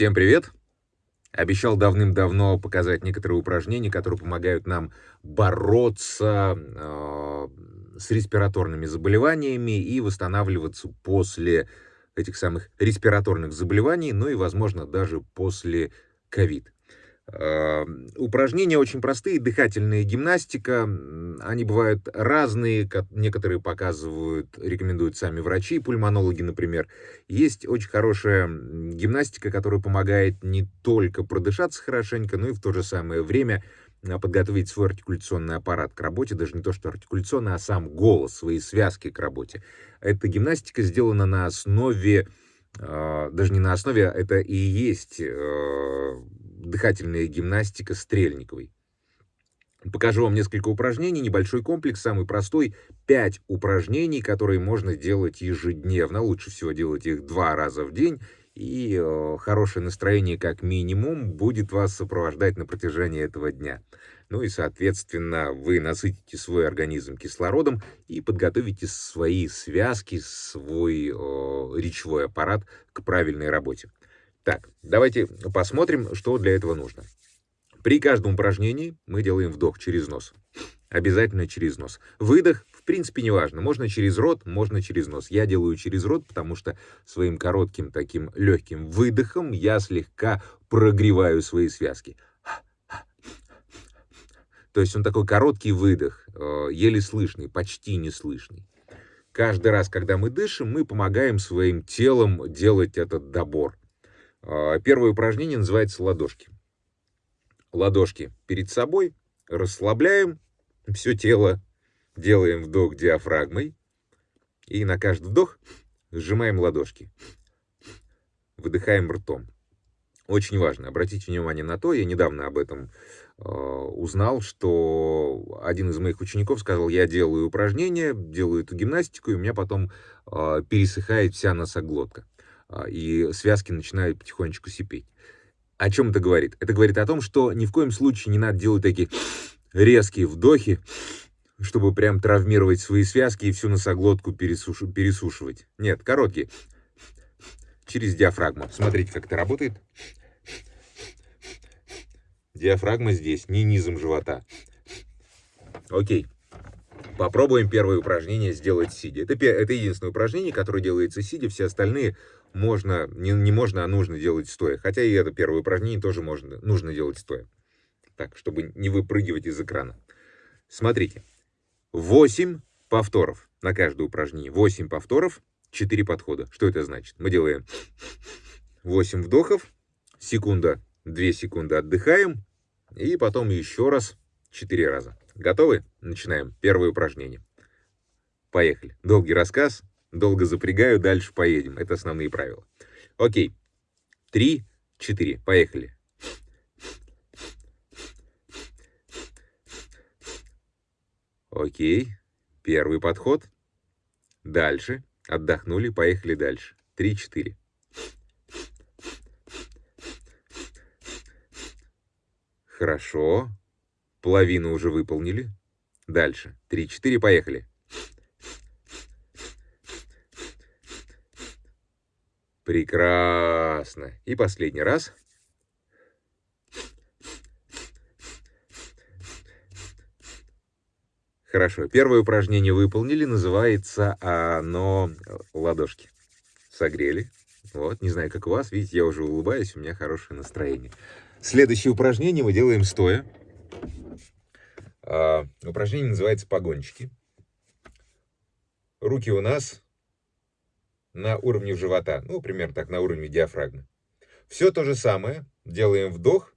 Всем привет! Обещал давным-давно показать некоторые упражнения, которые помогают нам бороться э, с респираторными заболеваниями и восстанавливаться после этих самых респираторных заболеваний, ну и, возможно, даже после ковид. Эм, упражнения очень простые, дыхательная гимнастика, они бывают разные, некоторые показывают, рекомендуют сами врачи, пульмонологи, например. Есть очень хорошая гимнастика, которая помогает не только продышаться хорошенько, но и в то же самое время а, подготовить свой артикуляционный аппарат к работе, даже не то, что артикуляционный, а сам голос, свои связки к работе. Эта гимнастика сделана на основе, а, даже не на основе, а это и есть э, дыхательная гимнастика Стрельниковой. Покажу вам несколько упражнений, небольшой комплекс, самый простой, 5 упражнений, которые можно делать ежедневно. Лучше всего делать их два раза в день, и э, хорошее настроение как минимум будет вас сопровождать на протяжении этого дня. Ну и, соответственно, вы насытите свой организм кислородом и подготовите свои связки, свой э, речевой аппарат к правильной работе. Так, давайте посмотрим, что для этого нужно. При каждом упражнении мы делаем вдох через нос. Обязательно через нос. Выдох, в принципе, не важно. Можно через рот, можно через нос. Я делаю через рот, потому что своим коротким таким легким выдохом я слегка прогреваю свои связки. То есть он такой короткий выдох, э, еле слышный, почти не слышный. Каждый раз, когда мы дышим, мы помогаем своим телом делать этот добор. А, первое упражнение называется ладошки. Ладошки перед собой, расслабляем все тело, делаем вдох диафрагмой, и на каждый вдох сжимаем ладошки. Выдыхаем ртом. Очень важно, обратите внимание на то, я недавно об этом э, узнал, что один из моих учеников сказал, я делаю упражнения, делаю эту гимнастику, и у меня потом э, пересыхает вся носоглотка. А, и связки начинают потихонечку сипеть. О чем это говорит? Это говорит о том, что ни в коем случае не надо делать такие резкие вдохи, чтобы прям травмировать свои связки и всю носоглотку пересуш... пересушивать. Нет, короткие. Через диафрагму. Смотрите, как это работает. Диафрагма здесь, не низом живота. Окей. Попробуем первое упражнение сделать сидя. Это, это единственное упражнение, которое делается сидя. Все остальные можно, не, не можно, а нужно делать стоя. Хотя и это первое упражнение тоже можно, нужно делать стоя. Так, чтобы не выпрыгивать из экрана. Смотрите. 8 повторов на каждое упражнение. 8 повторов, 4 подхода. Что это значит? Мы делаем 8 вдохов, секунда, 2 секунды отдыхаем, и потом еще раз 4 раза. Готовы? Начинаем. Первое упражнение. Поехали. Долгий рассказ, Долго запрягаю, дальше поедем. Это основные правила. Окей. Три, четыре. Поехали. Окей. Первый подход. Дальше. Отдохнули, поехали дальше. Три, четыре. Хорошо. Половину уже выполнили. Дальше. Три, четыре, поехали. Прекрасно. И последний раз. Хорошо. Первое упражнение выполнили. Называется оно ладошки. Согрели. Вот, не знаю, как у вас. Видите, я уже улыбаюсь, у меня хорошее настроение. Следующее упражнение мы делаем стоя. А, упражнение называется погончики. Руки у нас на уровне живота, ну, примерно так, на уровне диафрагмы. Все то же самое, делаем вдох,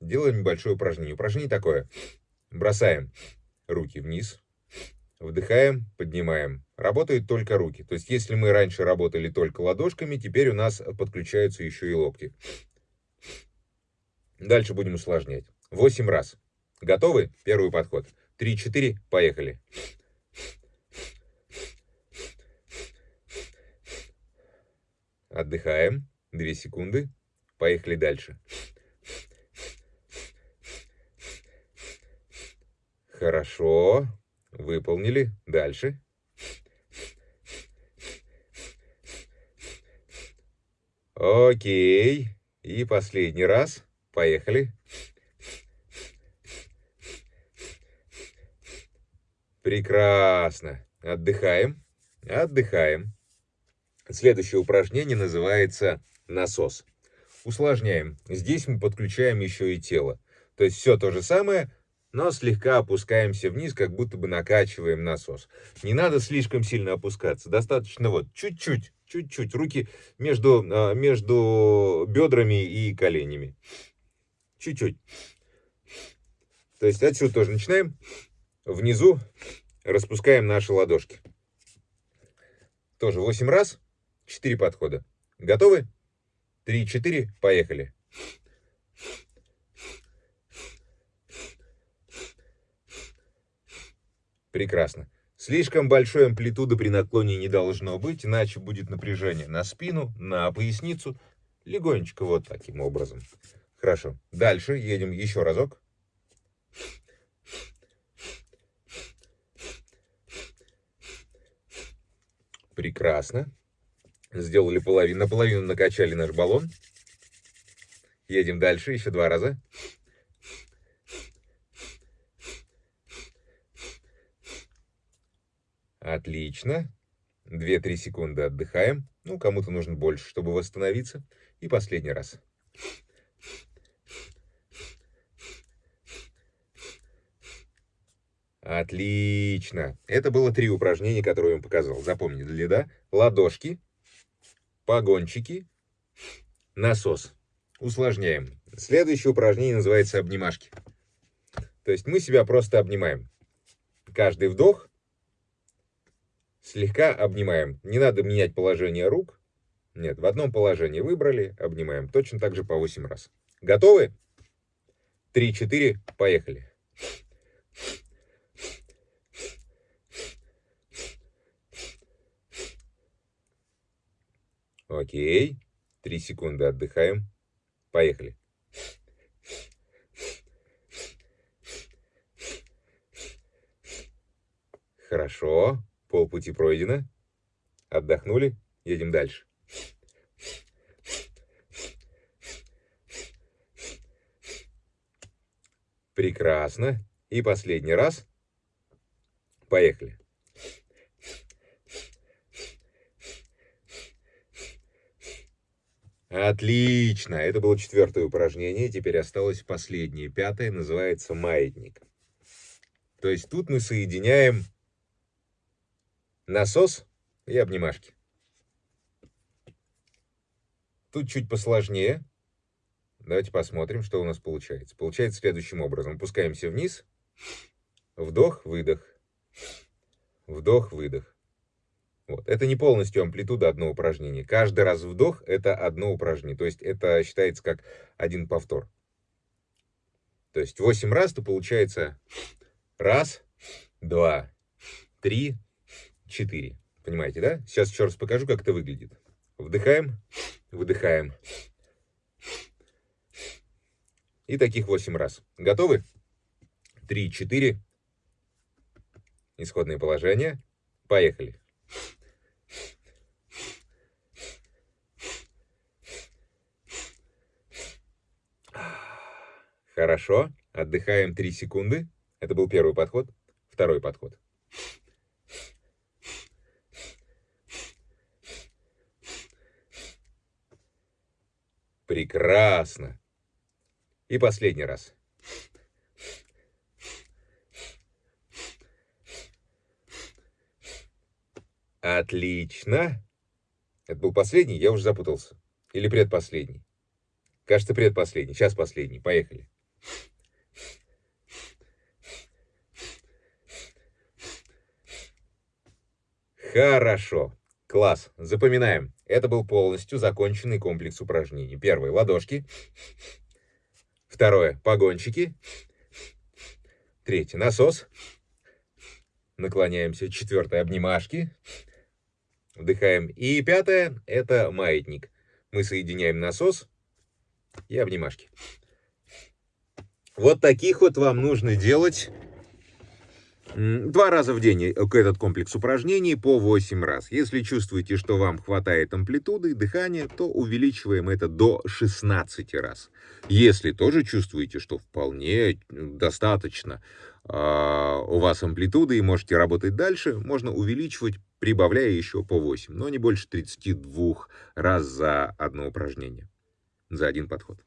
делаем небольшое упражнение. Упражнение такое. Бросаем руки вниз, вдыхаем, поднимаем. Работают только руки. То есть, если мы раньше работали только ладошками, теперь у нас подключаются еще и локти. Дальше будем усложнять. 8 раз. Готовы? Первый подход. 3-4, поехали. Отдыхаем. Две секунды. Поехали дальше. Хорошо. Выполнили. Дальше. Окей. И последний раз. Поехали. Прекрасно. Отдыхаем. Отдыхаем. Следующее упражнение называется насос. Усложняем. Здесь мы подключаем еще и тело. То есть все то же самое, но слегка опускаемся вниз, как будто бы накачиваем насос. Не надо слишком сильно опускаться, достаточно вот чуть-чуть, чуть-чуть, руки между, а, между бедрами и коленями. Чуть-чуть. То есть отсюда тоже начинаем. Внизу распускаем наши ладошки. Тоже 8 раз, 4 подхода. Готовы? 3-4, поехали. Прекрасно. Слишком большой амплитуды при наклоне не должно быть, иначе будет напряжение на спину, на поясницу. Легонечко вот таким образом. Хорошо. Дальше едем еще разок. Прекрасно. Сделали половину, наполовину накачали наш баллон. Едем дальше, еще два раза. Отлично. 2-3 секунды отдыхаем. Ну, кому-то нужно больше, чтобы восстановиться. И последний раз. Отлично. Это было три упражнения, которые я вам показал. Запомнили, да? Ладошки, погончики, насос. Усложняем. Следующее упражнение называется обнимашки. То есть мы себя просто обнимаем. Каждый вдох слегка обнимаем. Не надо менять положение рук. Нет, в одном положении выбрали, обнимаем. Точно так же по 8 раз. Готовы? 3-4, поехали. Окей. 3 секунды отдыхаем. Поехали. Хорошо. Полпути пройдено. Отдохнули. Едем дальше. Прекрасно. И последний раз. Поехали. Отлично. Это было четвертое упражнение. Теперь осталось последнее, пятое. Называется маятник. То есть тут мы соединяем насос и обнимашки. Тут чуть посложнее. Давайте посмотрим, что у нас получается. Получается следующим образом. Опускаемся вниз. Вдох, выдох. Вдох, выдох. Вот. Это не полностью амплитуда одно упражнение. Каждый раз вдох – это одно упражнение. То есть это считается как один повтор. То есть 8 раз, то получается раз, два, три, 4. Понимаете, да? Сейчас еще раз покажу, как это выглядит. Вдыхаем, выдыхаем. И таких 8 раз. Готовы? 3, 4. Исходное положение. Поехали. Хорошо. Отдыхаем 3 секунды. Это был первый подход. Второй подход. Прекрасно. И последний раз. Отлично. Это был последний? Я уже запутался. Или предпоследний? Кажется, предпоследний. Сейчас последний. Поехали. Хорошо. Класс. Запоминаем. Это был полностью законченный комплекс упражнений. Первое – ладошки. Второе – погончики. Третье – насос. Наклоняемся. Четвертое – обнимашки. Вдыхаем. И пятое – это маятник. Мы соединяем насос и обнимашки. Вот таких вот вам нужно делать 2 раза в день, э, к этот комплекс упражнений по 8 раз. Если чувствуете, что вам хватает амплитуды дыхания, то увеличиваем это до 16 раз. Если тоже чувствуете, что вполне достаточно, а, у вас амплитуды и можете работать дальше, можно увеличивать, прибавляя еще по 8, но не больше 32 раз за одно упражнение, за один подход.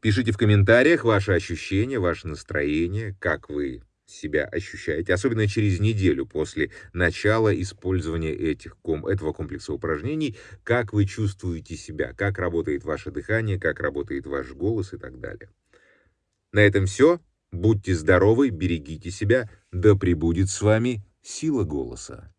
Пишите в комментариях ваши ощущения, ваше настроение, как вы себя ощущаете, особенно через неделю после начала использования этих, этого комплекса упражнений, как вы чувствуете себя, как работает ваше дыхание, как работает ваш голос и так далее. На этом все. Будьте здоровы, берегите себя, да пребудет с вами сила голоса.